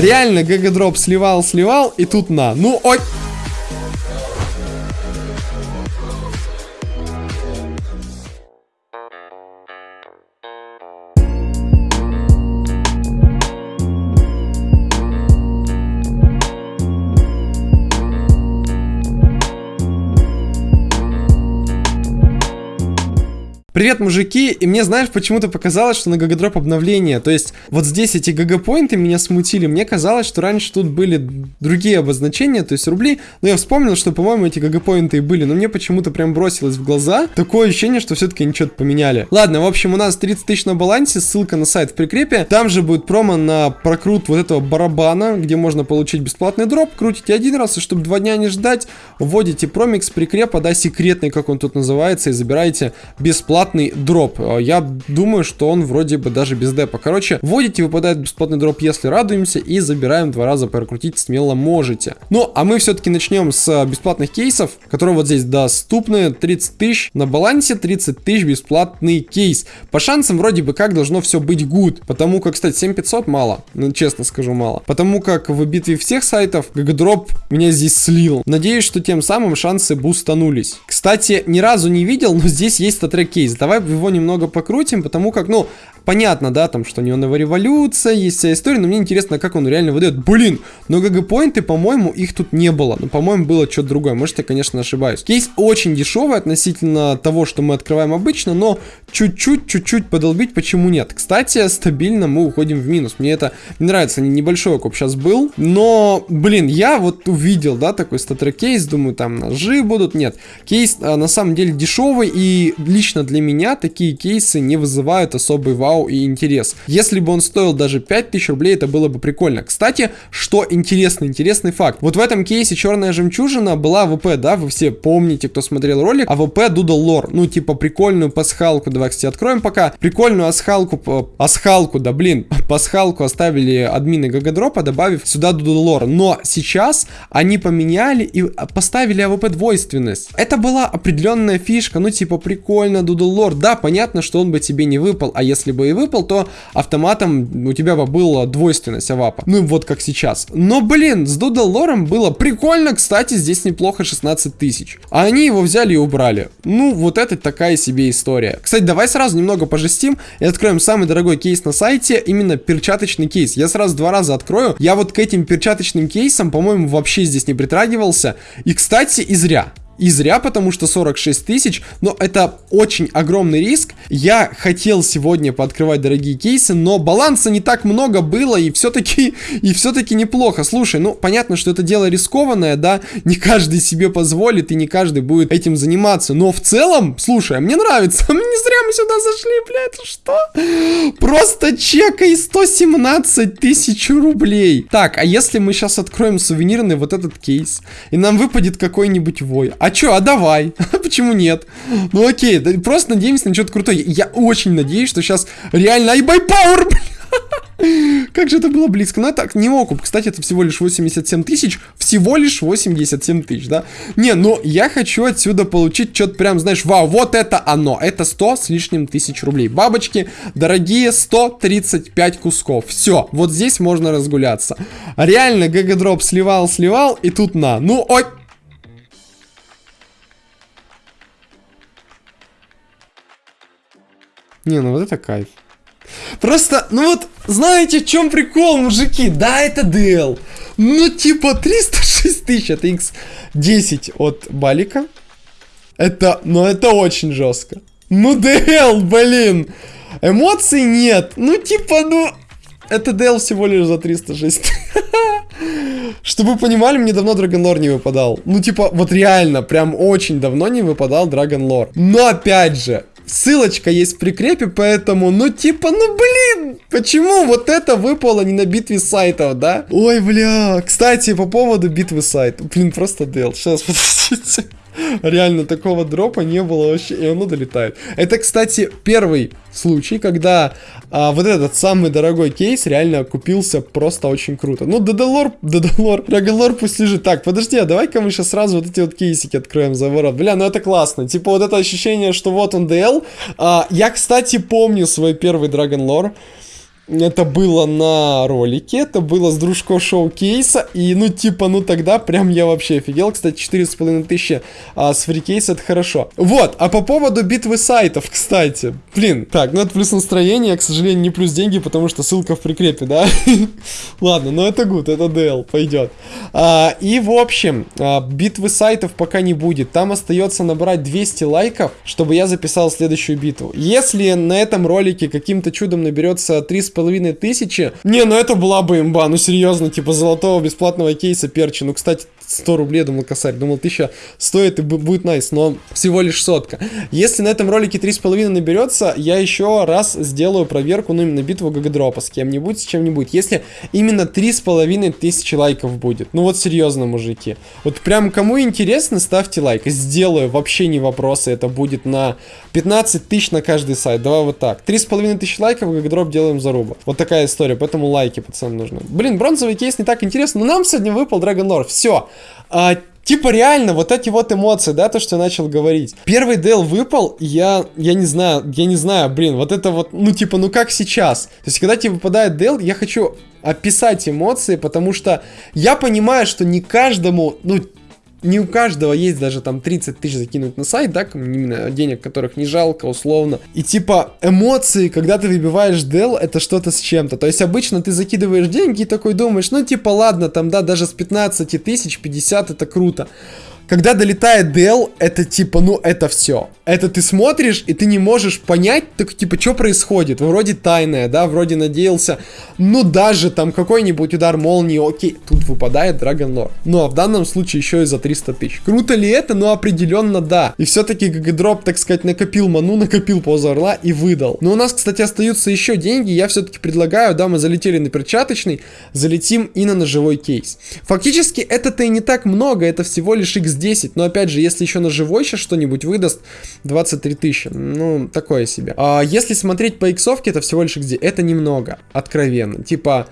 Реально, GGDrop сливал, сливал, и тут на. Ну, ой... Привет, мужики, и мне, знаешь, почему-то показалось, что на GGDrop обновление, то есть вот здесь эти GG point ы меня смутили, мне казалось, что раньше тут были другие обозначения, то есть рубли, но я вспомнил, что, по-моему, эти гагапоинты и были, но мне почему-то прям бросилось в глаза такое ощущение, что все-таки они что-то поменяли. Ладно, в общем, у нас 30 тысяч на балансе, ссылка на сайт в прикрепе, там же будет промо на прокрут вот этого барабана, где можно получить бесплатный дроп, крутите один раз, и чтобы два дня не ждать, вводите промикс прикрепа, да, секретный, как он тут называется, и забираете бесплатно бесплатный дроп. А, я думаю, что он вроде бы даже без депа. Короче, вводите, выпадает бесплатный дроп, если радуемся, и забираем два раза прокрутить смело можете. Ну, а мы все-таки начнем с а, бесплатных кейсов, которые вот здесь доступны. 30 тысяч на балансе, 30 тысяч бесплатный кейс. По шансам вроде бы как должно все быть good, потому как, кстати, 7500 мало, ну, честно скажу, мало. Потому как в битве всех сайтов гагдроп меня здесь слил. Надеюсь, что тем самым шансы бустанулись. Кстати, ни разу не видел, но здесь есть статрек кейс. Давай его немного покрутим, потому как, ну, понятно, да, там, что неоновая революция, есть вся история, но мне интересно, как он реально выдает. Блин, но ГГ-поинты, по-моему, их тут не было. Ну, по-моему, было что-то другое. Может, я, конечно, ошибаюсь. Кейс очень дешевый относительно того, что мы открываем обычно, но чуть-чуть, чуть-чуть подолбить, почему нет? Кстати, стабильно мы уходим в минус. Мне это не нравится, небольшой окуп сейчас был, но, блин, я вот увидел, да, такой StatTrak кейс, думаю, там ножи будут. Нет, кейс а, на самом деле дешевый, и лично для меня такие кейсы не вызывают особый вау вау и интерес. Если бы он стоил даже 5000 рублей, это было бы прикольно. Кстати, что интересно, интересный факт. Вот в этом кейсе черная жемчужина была AWP, да, вы все помните, кто смотрел ролик, а ВП Doodle Лор. Ну, типа, прикольную пасхалку, давай, кстати, откроем пока. Прикольную асхалку, асхалку, да, блин, пасхалку оставили админы GGDrop а, добавив сюда Doodle Лор. Но сейчас они поменяли и поставили AWP двойственность. Это была определенная фишка, ну, типа, прикольно, Doodle Лор. Да, понятно, что он бы тебе не выпал, а если бы и выпал, то автоматом у тебя бы была двойственность AWP. Ну, вот как сейчас. Но, блин, с Dragon Lore ом было прикольно, кстати, здесь неплохо 16 тысяч. А они его взяли и убрали. Ну, вот это такая себе история. Кстати, давай сразу немного пожестим и откроем самый дорогой кейс на сайте, именно перчаточный кейс. Я сразу два раза открою. Я вот к этим перчаточным кейсам, по-моему, вообще здесь не притрагивался. И, кстати, и зря. И зря, потому что 46 тысяч, но это очень огромный риск. Я хотел сегодня пооткрывать дорогие кейсы, но баланса не так много было, и все-таки и все-таки неплохо. Слушай, ну, понятно, что это дело рискованное, да, не каждый себе позволит, и не каждый будет этим заниматься, но в целом, слушай, а мне нравится, зря мы сюда зашли, бля, это что? Просто чека и 117 тысяч рублей. Так, а если мы сейчас откроем сувенирный вот этот кейс, и нам выпадет какой-нибудь вой, а чё, а давай. Почему нет? Ну окей, просто надеемся на что-то крутое. Я очень надеюсь, что сейчас реально iBuy Power, Как же это было близко. Ну, так, не окуп. Кстати, это всего лишь 87 тысяч. Всего лишь 87 тысяч, да? Не, ну, я хочу отсюда получить что-то прям, знаешь, вау, вот это оно. Это 100 с лишним тысяч рублей. Бабочки, дорогие, 135 кусков. Все, вот здесь можно разгуляться. Реально, GGDrop сливал, сливал, и тут на. Ну, ой, Не, ну вот это кайф. Просто, ну вот, знаете, в чем прикол, мужики? Да, это DL. Ну, типа, 306 тысяч, это X10 от Балика. Это, ну, это очень жестко. Ну, DL, блин. Эмоций нет. Ну, типа, ну... Это DL всего лишь за 306. Чтобы вы понимали, мне давно Драгонлор не выпадал. Ну, типа, вот реально, прям очень давно не выпадал Драгонлор. Но, опять же, Ссылочка есть в прикрепе, поэтому, ну типа, ну блин, почему вот это выпало не на битве сайтов, да? Ой, бля, кстати, по поводу битвы сайтов, блин, просто дел, сейчас, подождите. Реально, такого дропа не было вообще, и оно долетает. Это, кстати, первый случай, когда а, вот этот самый дорогой кейс реально купился просто очень круто. Ну, Дедалор, Дедалор, Рагалор пусть лежит. Так, подожди, а давай-ка мы сейчас сразу вот эти вот кейсики откроем за ворот. Бля, ну это классно. Типа вот это ощущение, что вот он DL. А, я, кстати, помню свой первый Драгонлор. Это было на ролике, это было с дружко шоу-кейса, и ну типа, ну тогда прям я вообще офигел. Кстати, 4,5 тысячи а, с фрикейса это хорошо. Вот, а по поводу битвы сайтов, кстати. Блин, так, ну это плюс настроение, к сожалению, не плюс деньги, потому что ссылка в прикрепе, да? Ладно, но это гуд, это DL, пойдет. А, и в общем, а, битвы сайтов пока не будет. Там остается набрать 200 лайков, чтобы я записал следующую битву. Если на этом ролике каким-то чудом наберется 3,5 тысячи, не, ну это была бы имба, ну серьезно, типа золотого бесплатного кейса перчи. Ну, кстати, 100 рублей, думал, косарь. Думал, 1000 стоит и будет nice, но всего лишь сотка. Если на этом ролике 3,5 наберется, я еще раз сделаю проверку, ну, именно битву GGDrop а с кем-нибудь, с чем-нибудь. Если именно 3,5 тысячи лайков будет. Ну, вот серьезно, мужики. Вот прям кому интересно, ставьте лайк. Сделаю, вообще не вопросы. Это будет на 15 тысяч на каждый сайт. Давай вот так. 3,5 тысячи лайков, GGDrop делаем за рубль. Вот такая история, поэтому лайки, пацаны, нужны. Блин, бронзовый кейс не так интересно, но нам сегодня выпал Dragon Lore. Все. А, типа реально, вот эти вот эмоции, да, то, что я начал говорить. Первый Дейл выпал, я, я не знаю, я не знаю, блин, вот это вот, ну типа, ну как сейчас? То есть, когда тебе выпадает Дейл, я хочу описать эмоции, потому что я понимаю, что не каждому, ну, не у каждого есть даже там 30 тысяч закинуть на сайт, да, именно денег, которых не жалко, условно. И типа эмоции, когда ты выбиваешь дел, это что-то с чем-то. То есть обычно ты закидываешь деньги и такой думаешь, ну типа ладно, там да, даже с 15 тысяч 50 это круто. Когда долетает Дел, это типа, ну, это все. Это ты смотришь, и ты не можешь понять, так, типа, что происходит. Вроде тайное, да, вроде надеялся. Ну, даже там какой-нибудь удар молнии, окей, тут выпадает Dragon Lore. Ну, а в данном случае еще и за 300 тысяч. Круто ли это? Ну, определенно да. И все-таки Гагадроп, так сказать, накопил ману, накопил позу орла и выдал. Но у нас, кстати, остаются еще деньги. Я все-таки предлагаю, да, мы залетели на перчаточный, залетим и на ножевой кейс. Фактически, это-то и не так много, это всего лишь x 10. Но опять же, если ещё ножевой сейчас что-нибудь выдаст, 23 тысячи. Ну, такое себе. А если смотреть по иксовке, это всего лишь где? Это немного, откровенно. Типа,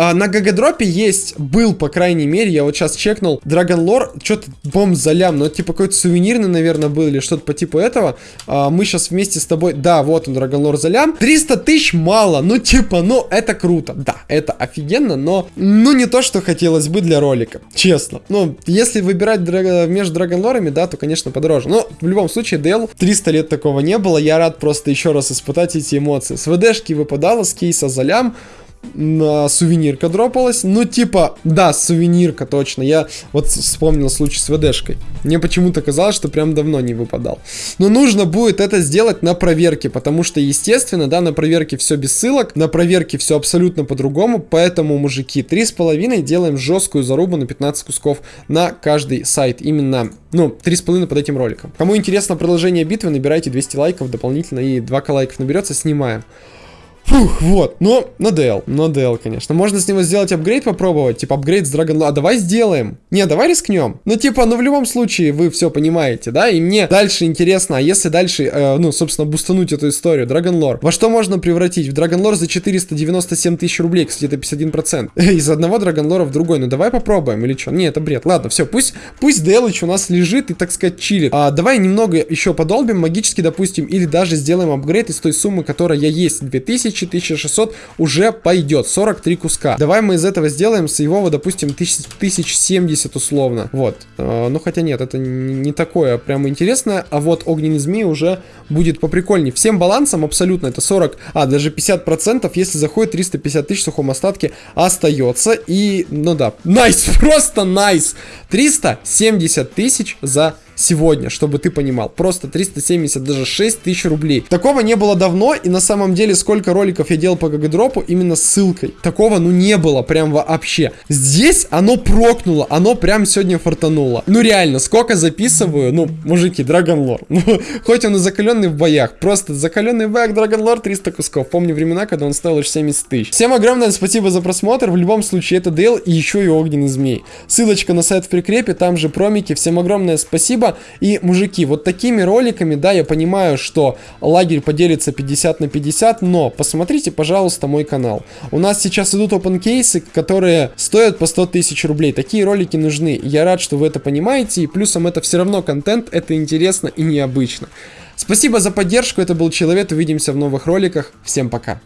а, на GGDrop е есть, был, по крайней мере, я вот сейчас чекнул, Dragon Lore, что-то бомб за лям, но типа какой-то сувенирный, наверное, был или что-то по типу этого. А, мы сейчас вместе с тобой, да, вот он, Dragon Lore за лям. 300 тысяч мало, ну типа, ну это круто, да, это офигенно, но ну не то, что хотелось бы для ролика, честно. Ну, если выбирать драг... между Dragon Lore, да, то, конечно, подороже. Но в любом случае, DL 300 лет такого не было, я рад просто еще раз испытать эти эмоции. С ВДшки выпадало, с кейса залям, на сувенирка дропалась. Ну, типа, да, сувенирка, точно. Я вот вспомнил случай с ВДшкой. Мне почему-то казалось, что прям давно не выпадал. Но нужно будет это сделать на проверке, потому что, естественно, да, на проверке все без ссылок, на проверке все абсолютно по-другому, поэтому, мужики, 3,5 делаем жесткую зарубу на 15 кусков на каждый сайт. Именно, ну, 3,5 под этим роликом. Кому интересно продолжение битвы, набирайте 200 лайков дополнительно и 2к лайков наберется, снимаем. Фух, вот, но на DL, на DL, конечно. Можно с него сделать апгрейд попробовать, типа апгрейд с Dragon А давай сделаем. Не, давай рискнем. Ну, типа, ну в любом случае вы все понимаете, да? И мне дальше интересно, а если дальше, э, ну, собственно, бустануть эту историю, Dragon Lore, во что можно превратить? В Dragon Lore за 497 тысяч рублей, кстати, это 51%. Из одного Dragon Lore в другой. Ну, давай попробуем, или что? Не, это бред. Ладно, все, пусть, пусть DL у нас лежит и, так сказать, чилит. А, давай немного еще подолбим, магически, допустим, или даже сделаем апгрейд из той суммы, которая есть, 2000 1600 уже пойдет. 43 куска. Давай мы из этого сделаем с его, допустим, 1070 условно. Вот. А, ну, хотя нет, это не такое прямо интересное. А вот огненный змей уже будет поприкольней. Всем балансом абсолютно это 40, а даже 50%, если заходит 350 тысяч в сухом остатке, остается. И, ну да, найс, просто найс. 370 тысяч за сегодня, чтобы ты понимал. Просто 370, даже 6 тысяч рублей. Такого не было давно, и на самом деле сколько роликов я делал по гагадропу именно с ссылкой. Такого, ну, не было прям вообще. Здесь оно прокнуло, оно прям сегодня фартануло. Ну, реально, сколько записываю, ну, мужики, Драгонлор. Ну, хоть он и закаленный в боях, просто закаленный в боях Драгонлор 300 кусков. Помню времена, когда он стоил лишь 70 тысяч. Всем огромное спасибо за просмотр. В любом случае, это Дейл и еще и Огненный Змей. Ссылочка на сайт в прикрепе, там же промики. Всем огромное спасибо спасибо. И, мужики, вот такими роликами, да, я понимаю, что лагерь поделится 50 на 50, но посмотрите, пожалуйста, мой канал. У нас сейчас идут open кейсы, которые стоят по 100 тысяч рублей. Такие ролики нужны. Я рад, что вы это понимаете. И плюсом это все равно контент, это интересно и необычно. Спасибо за поддержку, это был Человек, увидимся в новых роликах. Всем пока.